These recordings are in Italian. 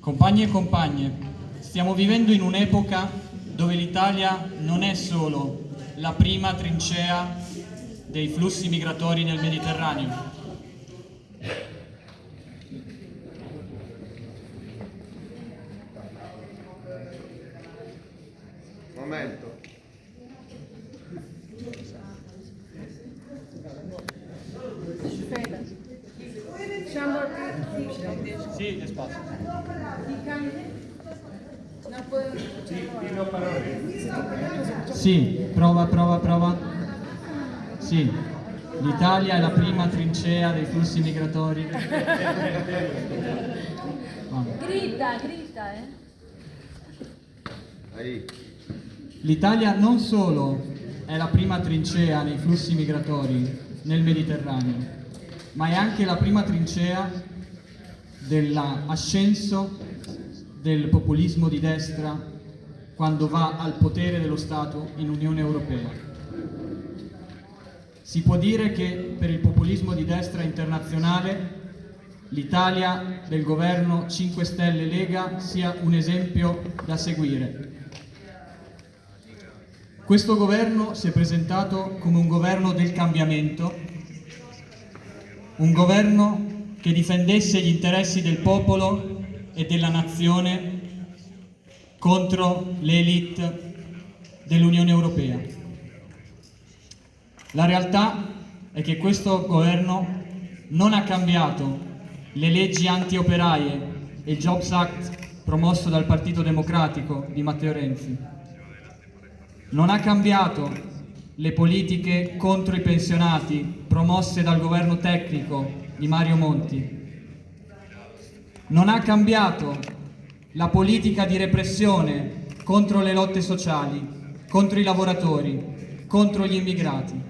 Compagni e compagne, stiamo vivendo in un'epoca dove l'Italia non è solo la prima trincea dei flussi migratori nel Mediterraneo. Momento. Aspetta. Diciamo Sì, spazio. non puedo Sì, prova, prova, prova. Sì, l'Italia è la prima trincea dei flussi migratori. Vabbè. Grita, grita, eh. L'Italia non solo è la prima trincea nei flussi migratori nel Mediterraneo, ma è anche la prima trincea dell'ascenso del populismo di destra quando va al potere dello Stato in Unione Europea. Si può dire che per il populismo di destra internazionale l'Italia del governo 5 Stelle Lega sia un esempio da seguire. Questo governo si è presentato come un governo del cambiamento, un governo che difendesse gli interessi del popolo e della nazione contro l'elite dell'Unione Europea. La realtà è che questo governo non ha cambiato le leggi anti-operaie e il Jobs Act promosso dal Partito Democratico di Matteo Renzi non ha cambiato le politiche contro i pensionati promosse dal governo tecnico di Mario Monti. Non ha cambiato la politica di repressione contro le lotte sociali, contro i lavoratori, contro gli immigrati.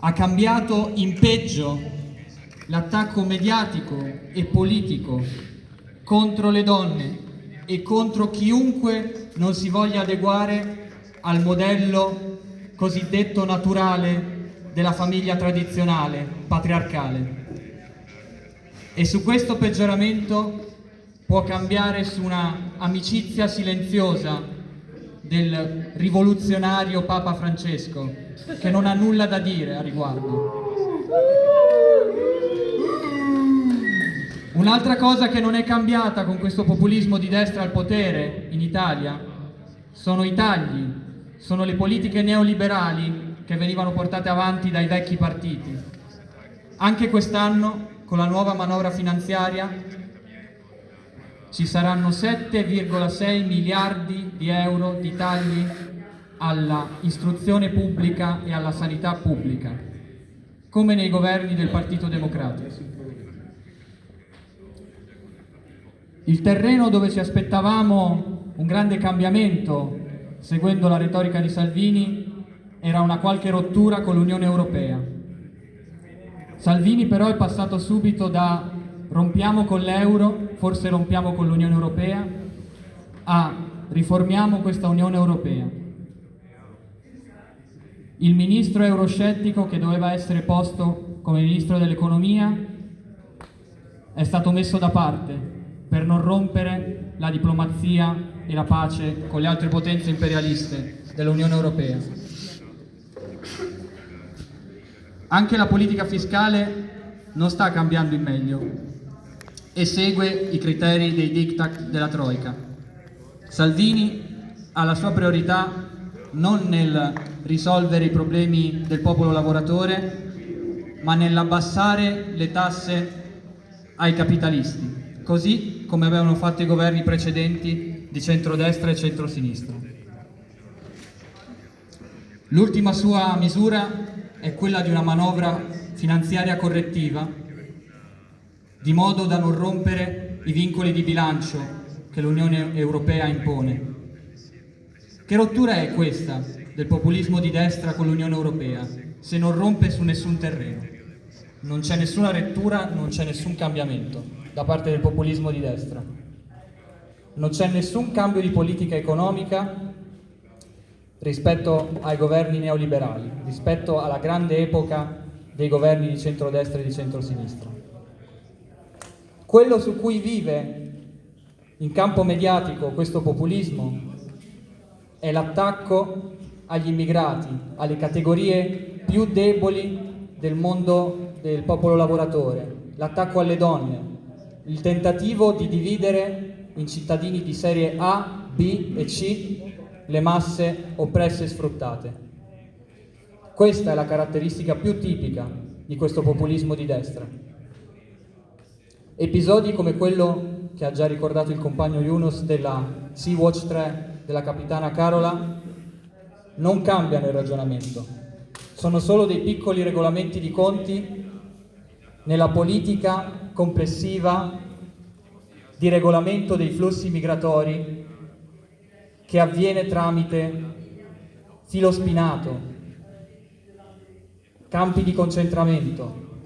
Ha cambiato in peggio l'attacco mediatico e politico contro le donne e contro chiunque non si voglia adeguare al modello cosiddetto naturale della famiglia tradizionale, patriarcale. E su questo peggioramento può cambiare su una amicizia silenziosa del rivoluzionario Papa Francesco, che non ha nulla da dire a riguardo. Un'altra cosa che non è cambiata con questo populismo di destra al potere in Italia sono i tagli, sono le politiche neoliberali che venivano portate avanti dai vecchi partiti. Anche quest'anno, con la nuova manovra finanziaria, ci saranno 7,6 miliardi di euro di tagli alla istruzione pubblica e alla sanità pubblica, come nei governi del Partito Democratico. Il terreno dove ci aspettavamo un grande cambiamento, seguendo la retorica di Salvini, era una qualche rottura con l'Unione Europea. Salvini però è passato subito da rompiamo con l'euro, forse rompiamo con l'Unione Europea, a riformiamo questa Unione Europea. Il ministro euroscettico che doveva essere posto come ministro dell'economia è stato messo da parte per non rompere la diplomazia e la pace con le altre potenze imperialiste dell'Unione Europea. Anche la politica fiscale non sta cambiando in meglio e segue i criteri dei diktat della Troica. Salvini ha la sua priorità non nel risolvere i problemi del popolo lavoratore, ma nell'abbassare le tasse ai capitalisti, così come avevano fatto i governi precedenti di centrodestra e centrosinistra. L'ultima sua misura è quella di una manovra finanziaria correttiva, di modo da non rompere i vincoli di bilancio che l'Unione Europea impone. Che rottura è questa del populismo di destra con l'Unione Europea, se non rompe su nessun terreno? Non c'è nessuna rettura, non c'è nessun cambiamento da parte del populismo di destra. Non c'è nessun cambio di politica economica rispetto ai governi neoliberali, rispetto alla grande epoca dei governi di centrodestra e di centrosinistra. Quello su cui vive in campo mediatico questo populismo è l'attacco agli immigrati, alle categorie più deboli del mondo del popolo lavoratore, l'attacco alle donne, il tentativo di dividere in cittadini di serie A, B e C le masse oppresse e sfruttate. Questa è la caratteristica più tipica di questo populismo di destra. Episodi come quello che ha già ricordato il compagno Yunus della Sea-Watch 3 della capitana Carola non cambiano il ragionamento, sono solo dei piccoli regolamenti di conti nella politica complessiva di regolamento dei flussi migratori che avviene tramite filo spinato, campi di concentramento,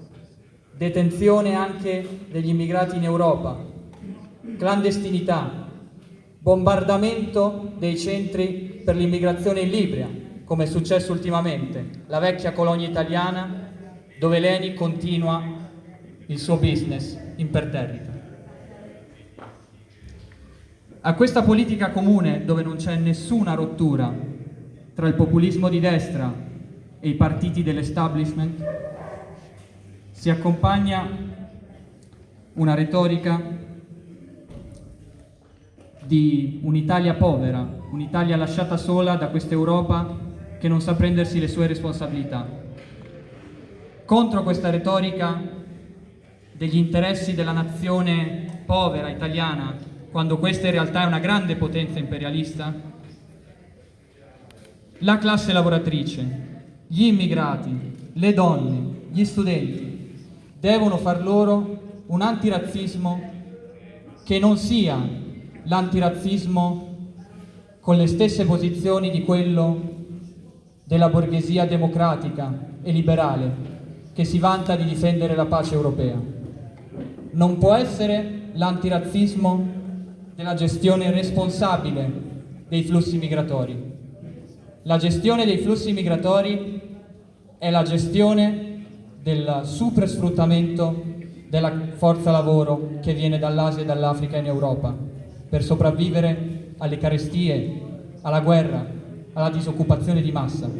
detenzione anche degli immigrati in Europa, clandestinità, bombardamento dei centri per l'immigrazione in Libia, come è successo ultimamente, la vecchia colonia italiana dove l'ENI continua il suo business imperterrito. A questa politica comune, dove non c'è nessuna rottura tra il populismo di destra e i partiti dell'establishment, si accompagna una retorica di un'Italia povera, un'Italia lasciata sola da questa Europa che non sa prendersi le sue responsabilità. Contro questa retorica degli interessi della nazione povera italiana, quando questa in realtà è una grande potenza imperialista? La classe lavoratrice, gli immigrati, le donne, gli studenti devono far loro un antirazzismo che non sia l'antirazzismo con le stesse posizioni di quello della borghesia democratica e liberale che si vanta di difendere la pace europea non può essere l'antirazzismo della gestione responsabile dei flussi migratori. La gestione dei flussi migratori è la gestione del supersfruttamento della forza lavoro che viene dall'Asia e dall'Africa in Europa per sopravvivere alle carestie, alla guerra, alla disoccupazione di massa.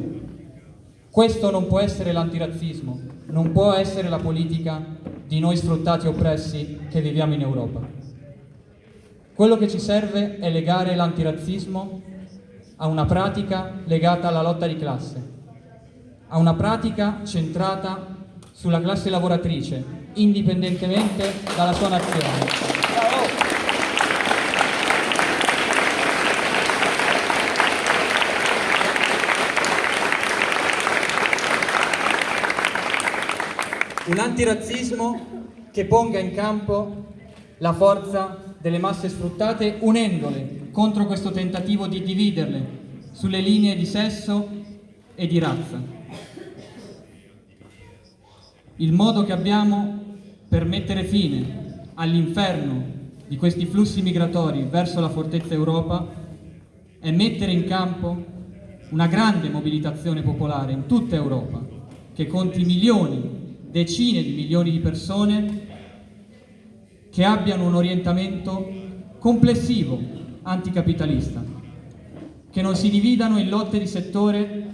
Questo non può essere l'antirazzismo, non può essere la politica di noi sfruttati e oppressi che viviamo in Europa. Quello che ci serve è legare l'antirazzismo a una pratica legata alla lotta di classe, a una pratica centrata sulla classe lavoratrice, indipendentemente dalla sua nazione. un antirazzismo che ponga in campo la forza delle masse sfruttate unendole contro questo tentativo di dividerle sulle linee di sesso e di razza. Il modo che abbiamo per mettere fine all'inferno di questi flussi migratori verso la fortezza Europa è mettere in campo una grande mobilitazione popolare in tutta Europa che conti milioni decine di milioni di persone che abbiano un orientamento complessivo anticapitalista, che non si dividano in lotte di settore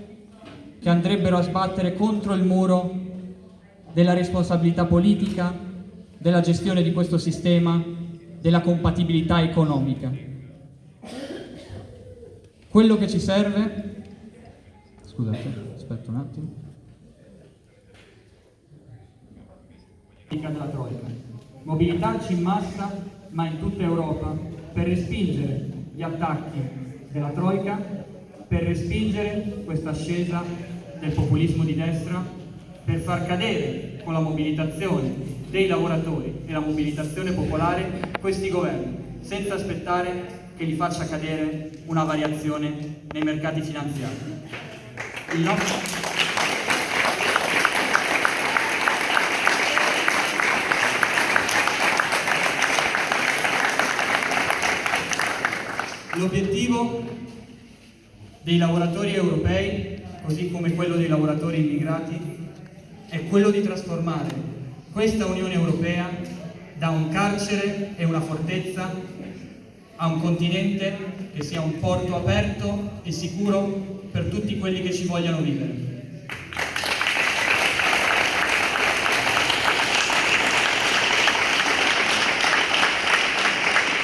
che andrebbero a sbattere contro il muro della responsabilità politica, della gestione di questo sistema, della compatibilità economica. Quello che ci serve, scusate, aspetta un attimo, della Troica. Mobilitarci in massa, ma in tutta Europa, per respingere gli attacchi della Troica, per respingere questa ascesa del populismo di destra, per far cadere con la mobilitazione dei lavoratori e la mobilitazione popolare questi governi, senza aspettare che gli faccia cadere una variazione nei mercati finanziari. L'obiettivo dei lavoratori europei, così come quello dei lavoratori immigrati, è quello di trasformare questa Unione Europea da un carcere e una fortezza a un continente che sia un porto aperto e sicuro per tutti quelli che ci vogliano vivere.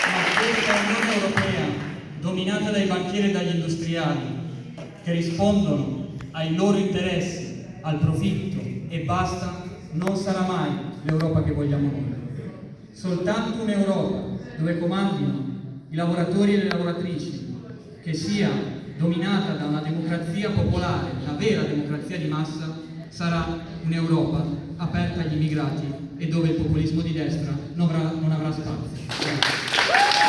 Ma questa Unione Europea, dominata dai banchieri e dagli industriali, che rispondono ai loro interessi, al profitto e basta, non sarà mai l'Europa che vogliamo noi. Soltanto un'Europa dove comandino i lavoratori e le lavoratrici, che sia dominata da una democrazia popolare, la vera democrazia di massa, sarà un'Europa aperta agli immigrati e dove il populismo di destra non avrà, non avrà spazio.